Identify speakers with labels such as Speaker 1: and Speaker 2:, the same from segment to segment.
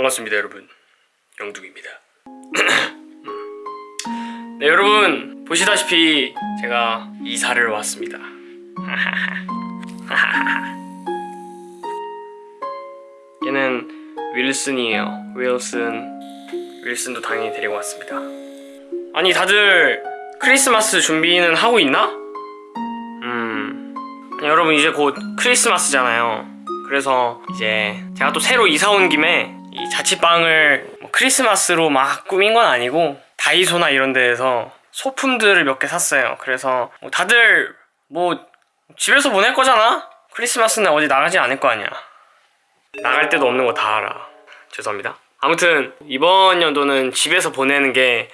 Speaker 1: 반갑습니다 여러분. 영둥입니다. 네 여러분. 보시다시피 제가 이사를 왔습니다. 얘는 윌슨이에요. 윌슨. 윌슨도 당연히 데리고 왔습니다. 아니 다들 크리스마스 준비는 하고 있나? 음. 여러분 이제 곧 크리스마스잖아요. 그래서 이제 제가 또 새로 이사 온 김에 이 자취방을 뭐 크리스마스로 막 꾸민 건 아니고 다이소나 이런 데에서 소품들을 몇 개 샀어요. 그래서 뭐 다들 뭐 집에서 보낼 거잖아? 크리스마스는 어디 나가지 않을 거 아니야. 나갈 데도 없는 거 다 알아. 죄송합니다. 아무튼 이번 연도는 집에서 보내는 게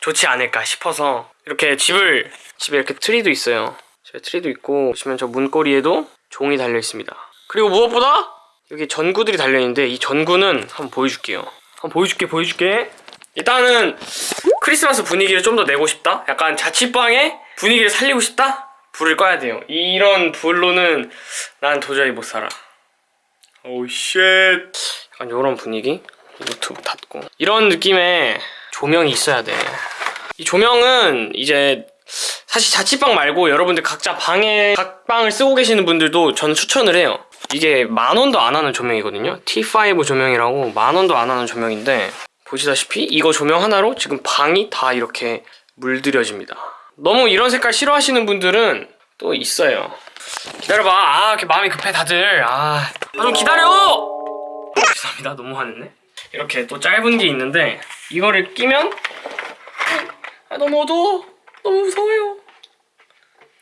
Speaker 1: 좋지 않을까 싶어서 이렇게 집을 집에 이렇게 트리도 있어요. 집에 트리도 있고 보시면 저 문고리에도 종이 달려 있습니다. 그리고 무엇보다 여기 전구들이 달려 있는데 이 전구는 한번 보여줄게요. 한번 보여줄게 보여줄게. 일단은 크리스마스 분위기를 좀 더 내고 싶다? 약간 자취방의 분위기를 살리고 싶다? 불을 꺼야 돼요. 이런 불로는 난 도저히 못 살아. Oh shit 약간 요런 분위기? 유튜브 닫고. 이런 느낌의 조명이 있어야 돼 이 조명은 이제 사실 자취방 말고 여러분들 각자 방에 각 방을 쓰고 계시는 분들도 저는 추천을 해요 이게 만원도 안 하는 조명이거든요. T5 조명이라고 만원도 안 하는 조명인데 보시다시피 이거 조명 하나로 지금 방이 다 이렇게 물들여집니다. 너무 이런 색깔 싫어하시는 분들은 또 있어요. 기다려봐. 아 이렇게 마음이 급해 다들. 아좀 기다려! 어, 죄송합니다. 너무 화냈네. 이렇게 또 짧은 게 있는데 이거를 끼면 아 너무 어두워. 너무 무서워요.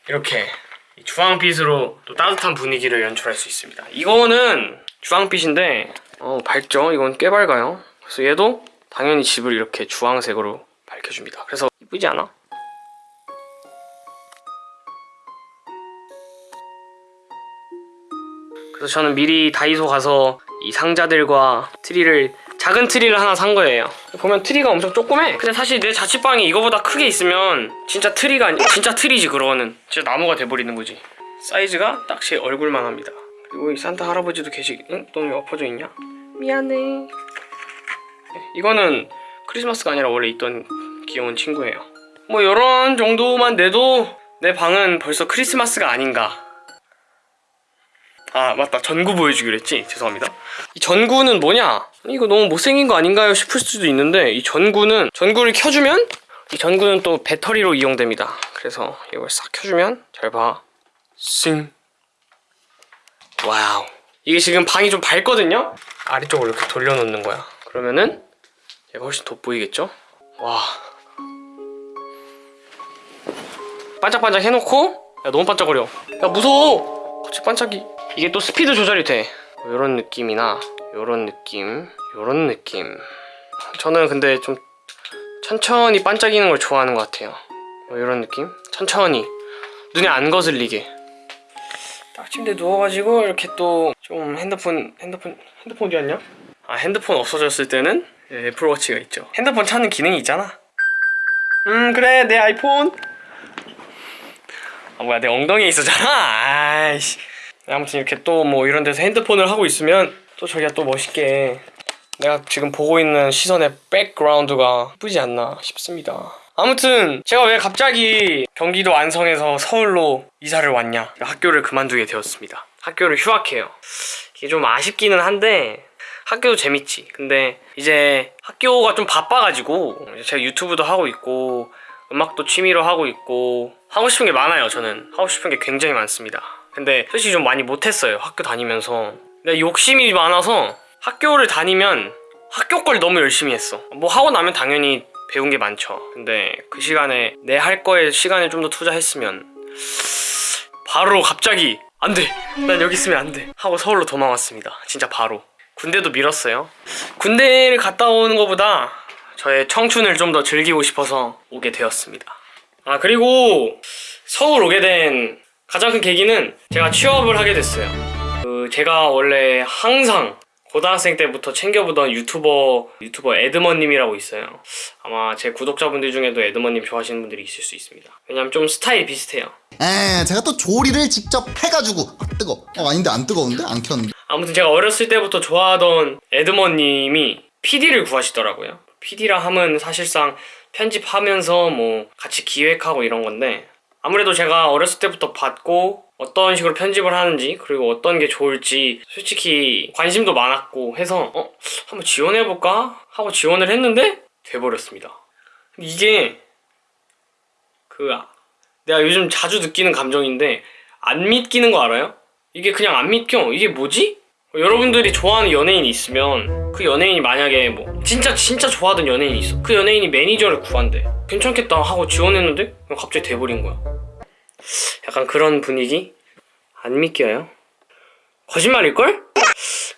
Speaker 1: 이렇게 이 주황빛으로 또 따뜻한 분위기를 연출할 수 있습니다 이거는 주황빛인데 어 밝죠? 이건 꽤 밝아요 그래서 얘도 당연히 집을 이렇게 주황색으로 밝혀줍니다 그래서 이쁘지 않아? 그래서 저는 미리 다이소 가서 이 상자들과 트리를 작은 트리를 하나 산 거예요. 보면 트리가 엄청 조그매? 근데 사실 내 자취방이 이거보다 크게 있으면 진짜 트리가 아니 진짜 트리지 그러는. 진짜 나무가 돼버리는 거지. 사이즈가 딱 제 얼굴만 합니다. 그리고 이 산타 할아버지도 계시 응? 너 왜 엎어져 있냐? 미안해. 네, 이거는 크리스마스가 아니라 원래 있던 귀여운 친구예요. 뭐 이런 정도만 내도 내 방은 벌써 크리스마스가 아닌가 아 맞다. 전구 보여주기로 했지? 죄송합니다. 이 전구는 뭐냐? 이거 너무 못생긴 거 아닌가요? 싶을 수도 있는데 이 전구는 전구를 켜주면 이 전구는 또 배터리로 이용됩니다. 그래서 이걸 싹 켜주면 잘봐싱 와우. 이게 지금 방이 좀 밝거든요? 아래쪽으로 이렇게 돌려놓는 거야. 그러면은 얘가 훨씬 돋보이겠죠? 와. 반짝반짝 해놓고? 야 너무 반짝거려. 야 무서워! 갑자기 반짝이 이게 또 스피드 조절이 돼. 이런 느낌이나 이런 느낌 이런 느낌. 저는 근데 좀 천천히 반짝이는 걸 좋아하는 것 같아요. 이런 느낌? 천천히. 눈에 안 거슬리게. 딱 침대에 누워가지고 이렇게 또 좀 핸드폰 핸드폰 핸드폰 어디 갔냐? 아 핸드폰 없어졌을 때는 애플워치가 있죠. 핸드폰 찾는 기능이 있잖아. 음 그래 내 아이폰. 아 뭐야 내 엉덩이에 있었잖아. 아이씨 아무튼 이렇게 또 뭐 이런 데서 핸드폰을 하고 있으면 또 저기가 또 멋있게 내가 지금 보고 있는 시선의 백그라운드가 예쁘지 않나 싶습니다. 아무튼 제가 왜 갑자기 경기도 안성에서 서울로 이사를 왔냐? 학교를 그만두게 되었습니다. 학교를 휴학해요. 이게 좀 아쉽기는 한데 학교도 재밌지. 근데 이제 학교가 좀 바빠가지고 제가 유튜브도 하고 있고 음악도 취미로 하고 있고 하고 싶은 게 많아요 저는. 하고 싶은 게 굉장히 많습니다 근데 솔직히 좀 많이 못했어요 학교 다니면서. 내가 욕심이 많아서 학교를 다니면 학교 걸 너무 열심히 했어. 뭐 하고 나면 당연히 배운 게 많죠. 근데 그 시간에 내 할 거에 시간을 좀 더 투자했으면 바로 갑자기 안 돼. 난 여기 있으면 안 돼. 하고 서울로 도망왔습니다. 진짜 바로. 군대도 밀었어요. 군대를 갔다 오는 것보다 저의 청춘을 좀 더 즐기고 싶어서 오게 되었습니다. 아 그리고 서울 오게 된 가장 큰 계기는 제가 취업을 하게 됐어요 그 제가 원래 항상 고등학생 때부터 챙겨보던 유튜버 유튜버 에드먼님이라고 있어요. 아마 제 구독자분들 중에도 에드먼님 좋아하시는 분들이 있을 수 있습니다. 왜냐면 좀 스타일이 비슷해요.
Speaker 2: 에 제가 또 조리를 직접 해가지고 아, 뜨거 어 아닌데 안 뜨거운데 안 켰는데
Speaker 1: 아무튼 제가 어렸을 때부터 좋아하던 에드먼님이 PD를 구하시더라고요. PD라 함은 사실상 편집하면서 뭐 같이 기획하고 이런 건데 아무래도 제가 어렸을 때부터 봤고 어떤 식으로 편집을 하는지 그리고 어떤 게 좋을지 솔직히 관심도 많았고 해서 어 한번 지원해볼까 하고 지원을 했는데 돼버렸습니다. 이게 그 아- 내가 요즘 자주 느끼는 감정인데 안 믿기는 거 알아요? 이게 그냥 안 믿겨. 이게 뭐지? 여러분들이 좋아하는 연예인이 있으면 그 연예인이 만약에 뭐 진짜 진짜 좋아하던 연예인이 있어. 그 연예인이 매니저를 구한대. 괜찮겠다 하고 지원했는데 갑자기 돼버린 거야. 약간 그런 분위기 안 믿겨요. 거짓말일걸?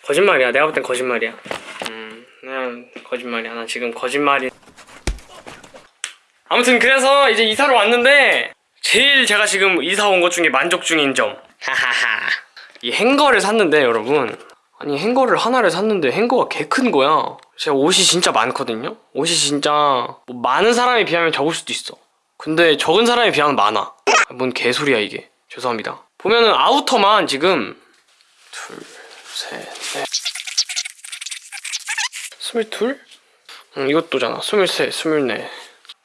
Speaker 1: 거짓말이야. 내가 볼 땐 거짓말이야. 음, 그냥 거짓말이야. 나 지금 거짓말이. 아무튼 그래서 이제 이사를 왔는데 제일 제가 지금 이사 온 것 중에 만족 중인 점. 하하하. 이 행거를 샀는데 여러분 아니 행거를 하나를 샀는데 행거가 개 큰 거야. 제가 옷이 진짜 많거든요. 옷이 진짜 뭐 많은 사람에 비하면 적을 수도 있어. 근데 적은 사람에 비하면 많아. 아, 뭔 개소리야 이게. 죄송합니다. 보면은 아우터만 지금 둘, 셋, 넷, 스물둘? 응, 이것도잖아. 스물셋, 스물넷.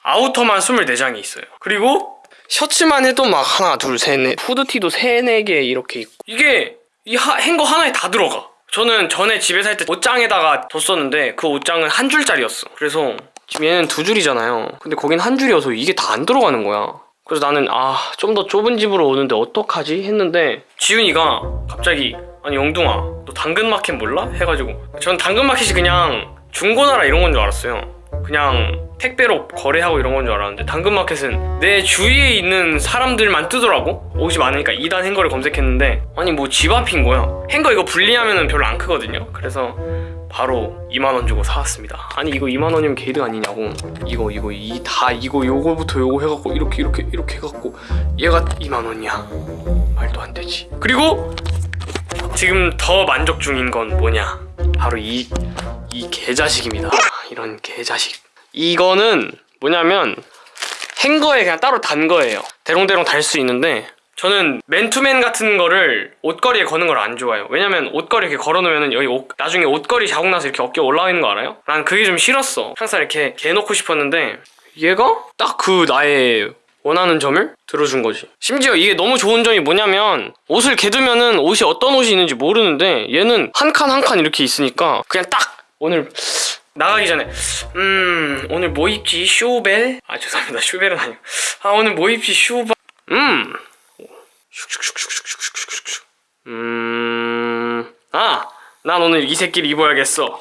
Speaker 1: 아우터만 24장이 있어요. 그리고 셔츠만 해도 막 하나, 둘, 셋, 넷. 후드티도 세, 네 개 이렇게 있고. 이게 이 하- 행거 하나에 다 들어가. 저는 전에 집에 살 때 옷장에다가 뒀었는데 그 옷장은 한 줄짜리였어. 그래서 지금 얘는 두 줄이잖아요. 근데 거긴 한 줄이어서 이게 다 안 들어가는 거야. 그래서 나는 아 좀 더 좁은 집으로 오는데 어떡하지 했는데 지훈이가 갑자기 아니 영둥아 너 당근마켓 몰라? 해가지고 전 당근마켓이 그냥 중고나라 이런 건 줄 알았어요. 그냥 택배로 거래하고 이런 건 줄 알았는데 당근마켓은 내 주위에 있는 사람들만 뜨더라고 옷이 많으니까 2단 행거를 검색했는데 아니 뭐 집 앞인 거야 행거 이거 분리하면 별로 안 크거든요 그래서 바로 2만원 주고 사왔습니다 아니 이거 2만원이면 개이득 아니냐고 이거 이거 이 다 이거 요거부터 요거 해갖고 이렇게 이렇게 이렇게 해갖고 얘가 2만원이야 말도 안 되지 그리고 지금 더 만족 중인 건 뭐냐 바로 이 이 개자식입니다. 이런 개자식. 이거는 뭐냐면 행거에 그냥 따로 단 거예요. 대롱대롱 달 수 있는데 저는 맨투맨 같은 거를 옷걸이에 거는 걸 안 좋아해요. 왜냐면 옷걸이 이렇게 걸어놓으면 여기 옷, 나중에 옷걸이 자국 나서 이렇게 어깨 올라와 있는 거 알아요? 난 그게 좀 싫었어. 항상 이렇게 개놓고 싶었는데 얘가 딱 그 나의 원하는 점을 들어준 거지. 심지어 이게 너무 좋은 점이 뭐냐면 옷을 개두면은 옷이 어떤 옷이 있는지 모르는데 얘는 한 칸 한 칸 이렇게 있으니까 그냥 딱 오늘 나가기 전에 음 오늘 뭐 입지? 슈벨? 아 죄송합니다. 쇼벨은 아니고 아 오늘 뭐 입지? 슈바? 음. 음 아 난 오늘 이 새끼를 입어야겠어.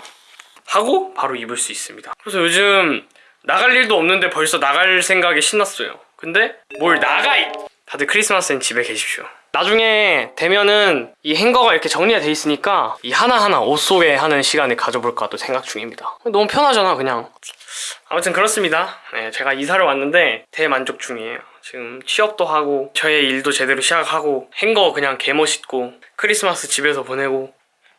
Speaker 1: 하고 바로 입을 수 있습니다. 그래서 요즘 나갈 일도 없는데 벌써 나갈 생각에 신났어요. 근데 뭘 나가 이! 다들 크리스마스엔 집에 계십시오. 나중에 되면은 이 행거가 이렇게 정리가 돼 있으니까 이 하나하나 옷 속에 하는 시간을 가져볼까 또 생각 중입니다. 너무 편하잖아 그냥. 아무튼 그렇습니다. 네, 제가 이사를 왔는데 대만족 중이에요 지금 취업도 하고 저의 일도 제대로 시작하고 행거 그냥 개멋있고 크리스마스 집에서 보내고.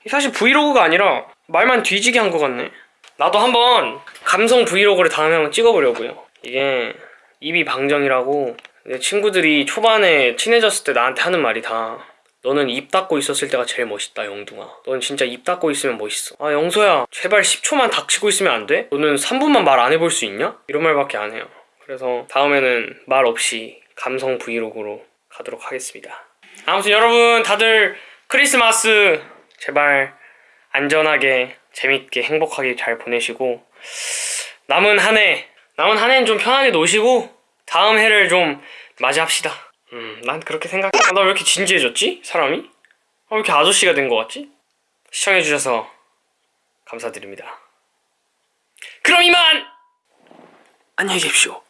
Speaker 1: 사실 브이로그가 아니라 말만 뒤지게 한 것 같네. 나도 한번 감성 브이로그를 다음에 한번 찍어보려고요. 이게 입이 방정이라고 내 친구들이 초반에 친해졌을 때 나한테 하는 말이 다 너는 입 닫고 있었을 때가 제일 멋있다 영둥아. 넌 진짜 입 닫고 있으면 멋있어. 아 영소야. 제발 10초만 닥치고 있으면 안 돼? 너는 3분만 말 안 해볼 수 있냐? 이런 말밖에 안 해요 그래서 다음에는 말 없이 감성 브이로그로 가도록 하겠습니다 아무튼 여러분 다들 크리스마스 제발 안전하게 재밌게 행복하게 잘 보내시고 남은 한 해 남은 한 해는 좀 편하게 노시고 다음 해를 좀 맞이합시다 음, 난 그렇게 생각해 나왜 이렇게 진지해졌지? 사람이? 아, 왜 이렇게 아저씨가 된 것 같지? 시청해주셔서 감사드립니다 그럼 이만! 안녕히 계십시오